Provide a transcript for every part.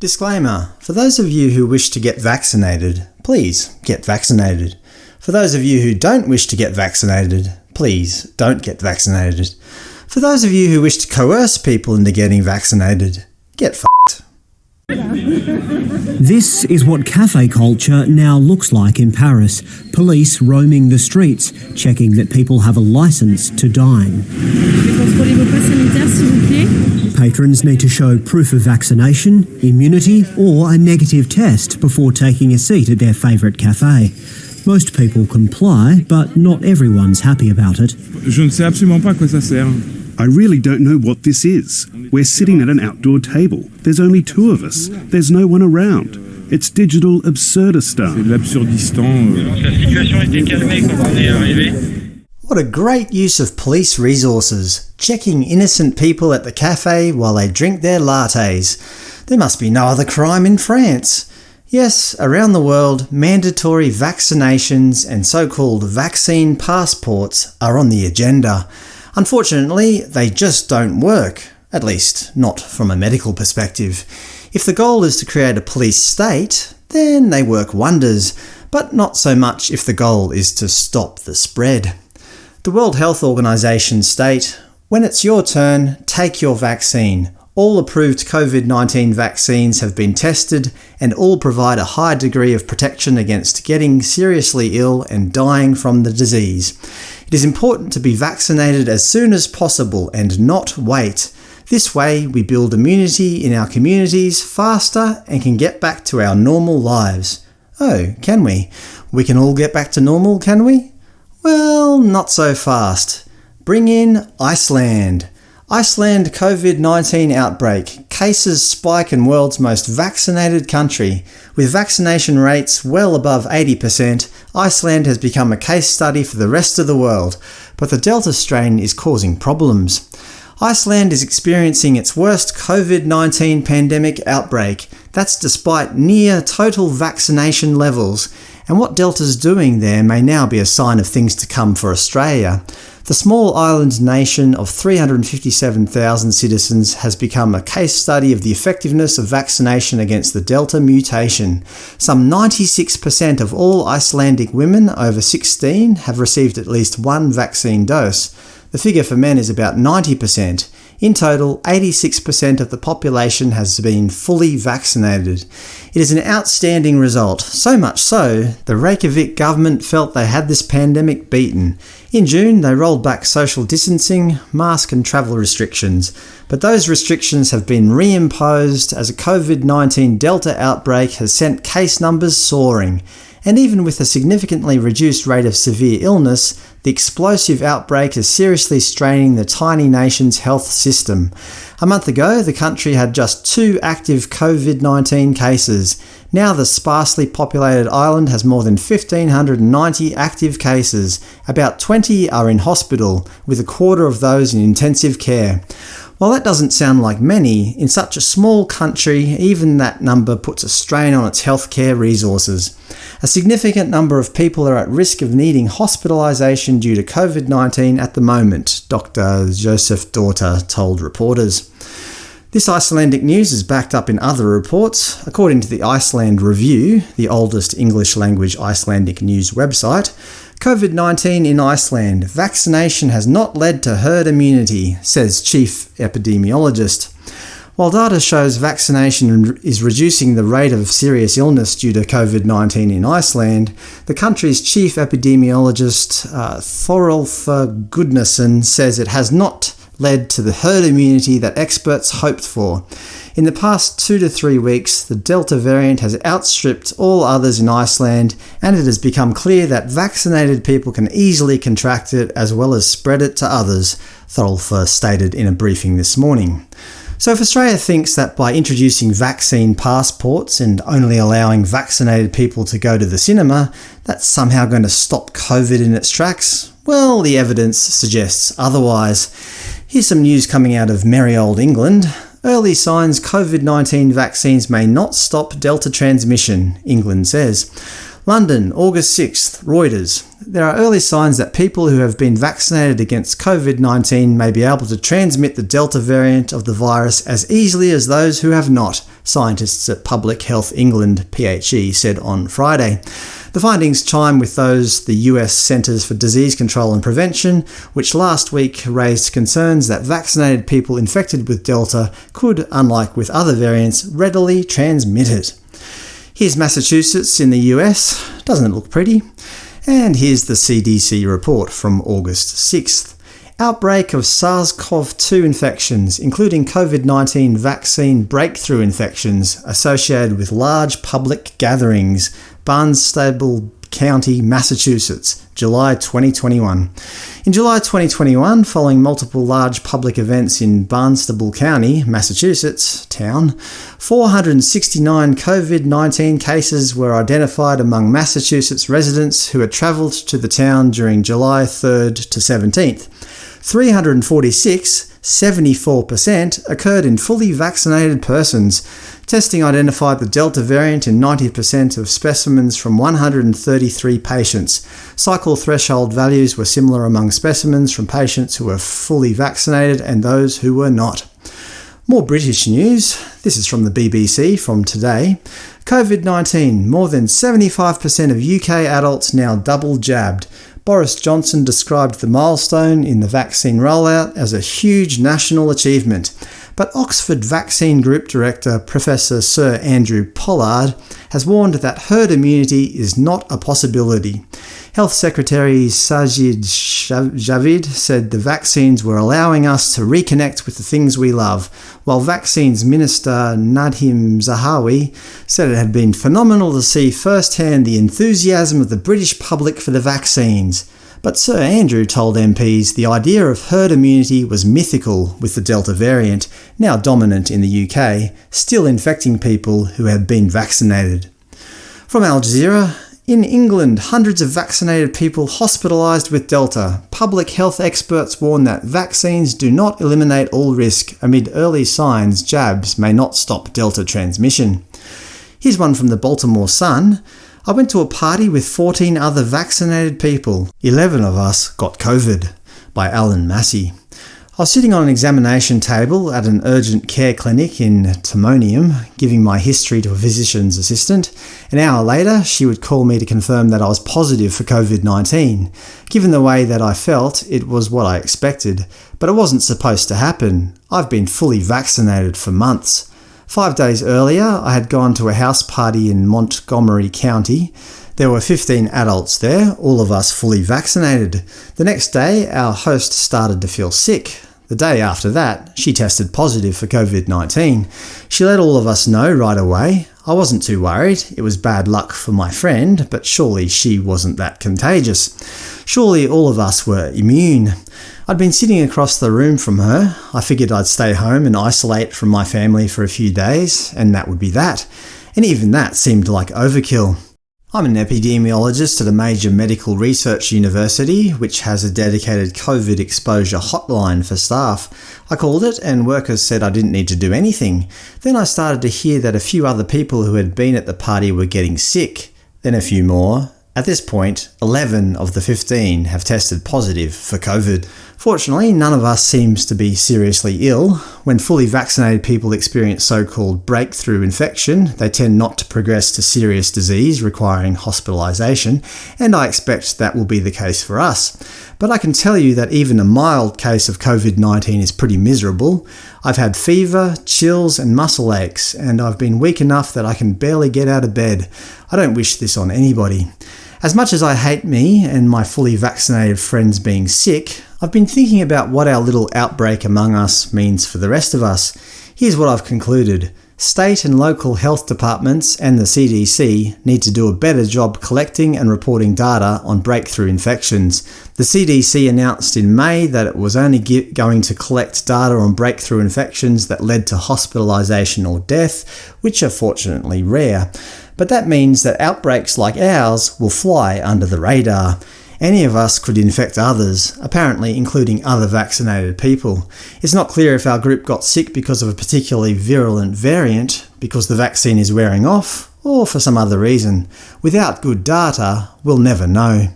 Disclaimer: For those of you who wish to get vaccinated, please get vaccinated. For those of you who don't wish to get vaccinated, please don't get vaccinated. For those of you who wish to coerce people into getting vaccinated, get f***ed. This is what cafe culture now looks like in Paris. Police roaming the streets, checking that people have a license to dine. Patrons need to show proof of vaccination, immunity or a negative test before taking a seat at their favourite cafe. Most people comply, but not everyone's happy about it. Je ne sais absolument pas à quoi ça sert. I really don't know what this is. We're sitting at an outdoor table. There's only two of us. There's no one around. It's digital C'est absurdistan. Euh. What a great use of police resources, checking innocent people at the cafe while they drink their lattes. There must be no other crime in France. Yes, around the world, mandatory vaccinations and so-called vaccine passports are on the agenda. Unfortunately, they just don't work, at least not from a medical perspective. If the goal is to create a police state, then they work wonders, but not so much if the goal is to stop the spread. The World Health Organization state, when it's your turn, take your vaccine. All approved COVID-19 vaccines have been tested and all provide a high degree of protection against getting seriously ill and dying from the disease. It is important to be vaccinated as soon as possible and not wait. This way we build immunity in our communities faster and can get back to our normal lives. Oh, can we? We can all get back to normal, can we? Well, not so fast. Bring in Iceland. Iceland COVID-19 outbreak. Cases spike in world's most vaccinated country. With vaccination rates well above 80%, Iceland has become a case study for the rest of the world, but the Delta strain is causing problems. Iceland is experiencing its worst COVID-19 pandemic outbreak. That's despite near total vaccination levels, and what Delta's doing there may now be a sign of things to come for Australia. The small island nation of 357,000 citizens has become a case study of the effectiveness of vaccination against the Delta mutation. Some 96% of all Icelandic women over 16 have received at least one vaccine dose. The figure for men is about 90%. In total, 86% of the population has been fully vaccinated. It is an outstanding result, so much so, the Reykjavik government felt they had this pandemic beaten. In June, they rolled back social distancing, mask and travel restrictions, but those restrictions have been reimposed as a COVID-19 Delta outbreak has sent case numbers soaring. And even with a significantly reduced rate of severe illness, the explosive outbreak is seriously straining the tiny nation's health system. A month ago, the country had just two active COVID-19 cases. Now the sparsely populated island has more than 1,590 active cases. About 20 are in hospital, with a quarter of those in intensive care. While that doesn't sound like many, in such a small country even that number puts a strain on its healthcare resources. A significant number of people are at risk of needing hospitalisation due to COVID-19 at the moment, Dr Joseph Daughter told reporters. This Icelandic news is backed up in other reports. According to the Iceland Review, the oldest English-language Icelandic news website, COVID-19 in Iceland. Vaccination has not led to herd immunity, says chief epidemiologist. While data shows vaccination is reducing the rate of serious illness due to COVID-19 in Iceland, the country's chief epidemiologist uh, Thorolf Gudnason says it has not led to the herd immunity that experts hoped for. In the past two to three weeks, the Delta variant has outstripped all others in Iceland, and it has become clear that vaccinated people can easily contract it as well as spread it to others, Thorolf stated in a briefing this morning. So if Australia thinks that by introducing vaccine passports and only allowing vaccinated people to go to the cinema, that's somehow going to stop COVID in its tracks, well, the evidence suggests otherwise. Here's some news coming out of merry old England. Early signs COVID-19 vaccines may not stop Delta transmission, England says. London, August 6th, Reuters. There are early signs that people who have been vaccinated against COVID-19 may be able to transmit the Delta variant of the virus as easily as those who have not, scientists at Public Health England PHE said on Friday. The findings chime with those the US Centers for Disease Control and Prevention, which last week raised concerns that vaccinated people infected with Delta could, unlike with other variants, readily transmit it. Here's Massachusetts in the US. Doesn't it look pretty? And here's the CDC report from August 6th. Outbreak of SARS-CoV-2 infections, including COVID-19 vaccine breakthrough infections associated with large public gatherings, Barnstable County, Massachusetts, July 2021. In July 2021, following multiple large public events in Barnstable County, Massachusetts town, 469 COVID-19 cases were identified among Massachusetts residents who had travelled to the town during July 3rd to 17th. 346 74% occurred in fully vaccinated persons. Testing identified the Delta variant in 90% of specimens from 133 patients. Cycle threshold values were similar among specimens from patients who were fully vaccinated and those who were not. More British news. This is from the BBC from today. COVID-19. More than 75% of UK adults now double jabbed. Boris Johnson described the milestone in the vaccine rollout as a huge national achievement, but Oxford Vaccine Group Director Professor Sir Andrew Pollard has warned that herd immunity is not a possibility. Health Secretary Sajid Javid said the vaccines were allowing us to reconnect with the things we love, while Vaccines Minister Nadhim Zahawi said it had been phenomenal to see firsthand the enthusiasm of the British public for the vaccines. But Sir Andrew told MPs the idea of herd immunity was mythical with the Delta variant, now dominant in the UK, still infecting people who have been vaccinated. From Al Jazeera, in England, hundreds of vaccinated people hospitalised with Delta. Public health experts warn that vaccines do not eliminate all risk. Amid early signs, jabs may not stop Delta transmission. Here's one from the Baltimore Sun. I went to a party with 14 other vaccinated people. 11 of us got COVID. By Alan Massey. I was sitting on an examination table at an urgent care clinic in Timonium, giving my history to a physician's assistant. An hour later, she would call me to confirm that I was positive for COVID-19. Given the way that I felt, it was what I expected. But it wasn't supposed to happen. I've been fully vaccinated for months. Five days earlier, I had gone to a house party in Montgomery County. There were 15 adults there, all of us fully vaccinated. The next day, our host started to feel sick. The day after that, she tested positive for COVID-19. She let all of us know right away. I wasn't too worried, it was bad luck for my friend, but surely she wasn't that contagious. Surely all of us were immune. I'd been sitting across the room from her. I figured I'd stay home and isolate from my family for a few days, and that would be that. And even that seemed like overkill. I'm an epidemiologist at a major medical research university, which has a dedicated COVID exposure hotline for staff. I called it, and workers said I didn't need to do anything. Then I started to hear that a few other people who had been at the party were getting sick. Then a few more. At this point, 11 of the 15 have tested positive for COVID. Fortunately, none of us seems to be seriously ill. When fully vaccinated people experience so-called breakthrough infection, they tend not to progress to serious disease requiring hospitalisation, and I expect that will be the case for us. But I can tell you that even a mild case of COVID-19 is pretty miserable. I've had fever, chills and muscle aches, and I've been weak enough that I can barely get out of bed. I don't wish this on anybody. As much as I hate me and my fully vaccinated friends being sick, I've been thinking about what our little outbreak among us means for the rest of us. Here's what I've concluded. State and local health departments and the CDC need to do a better job collecting and reporting data on breakthrough infections. The CDC announced in May that it was only going to collect data on breakthrough infections that led to hospitalisation or death, which are fortunately rare. But that means that outbreaks like ours will fly under the radar. Any of us could infect others, apparently including other vaccinated people. It's not clear if our group got sick because of a particularly virulent variant, because the vaccine is wearing off, or for some other reason. Without good data, we'll never know.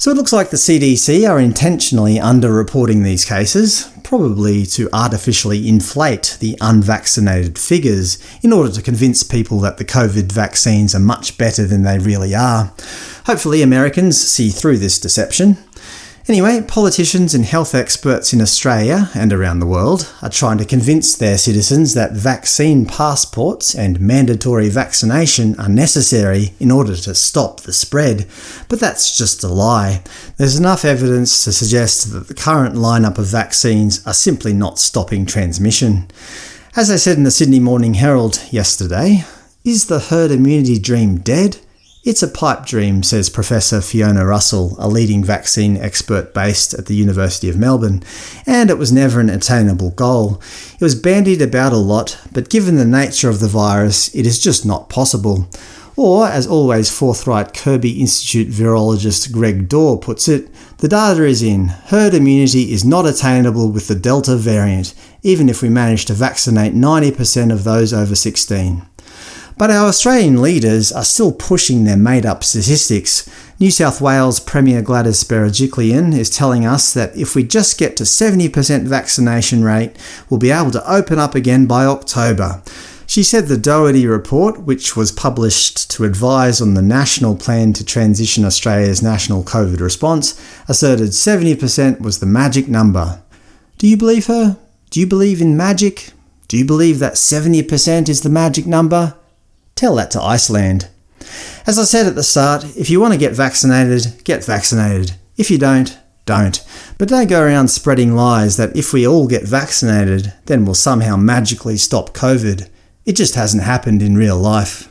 So it looks like the CDC are intentionally underreporting these cases, probably to artificially inflate the unvaccinated figures in order to convince people that the COVID vaccines are much better than they really are. Hopefully Americans see through this deception. Anyway, politicians and health experts in Australia and around the world are trying to convince their citizens that vaccine passports and mandatory vaccination are necessary in order to stop the spread. But that's just a lie. There's enough evidence to suggest that the current lineup of vaccines are simply not stopping transmission. As I said in the Sydney Morning Herald yesterday, is the herd immunity dream dead? It's a pipe dream, says Professor Fiona Russell, a leading vaccine expert based at the University of Melbourne, and it was never an attainable goal. It was bandied about a lot, but given the nature of the virus, it is just not possible. Or, as always forthright Kirby Institute virologist Greg Dore puts it, the data is in. Herd immunity is not attainable with the Delta variant, even if we manage to vaccinate 90% of those over 16. But our Australian leaders are still pushing their made-up statistics. New South Wales Premier Gladys Berejiklian is telling us that if we just get to 70% vaccination rate, we'll be able to open up again by October. She said the Doherty report, which was published to advise on the national plan to transition Australia's national COVID response, asserted 70% was the magic number. Do you believe her? Do you believe in magic? Do you believe that 70% is the magic number? Tell that to Iceland. As I said at the start, if you want to get vaccinated, get vaccinated. If you don't, don't. But don't go around spreading lies that if we all get vaccinated, then we'll somehow magically stop COVID. It just hasn't happened in real life.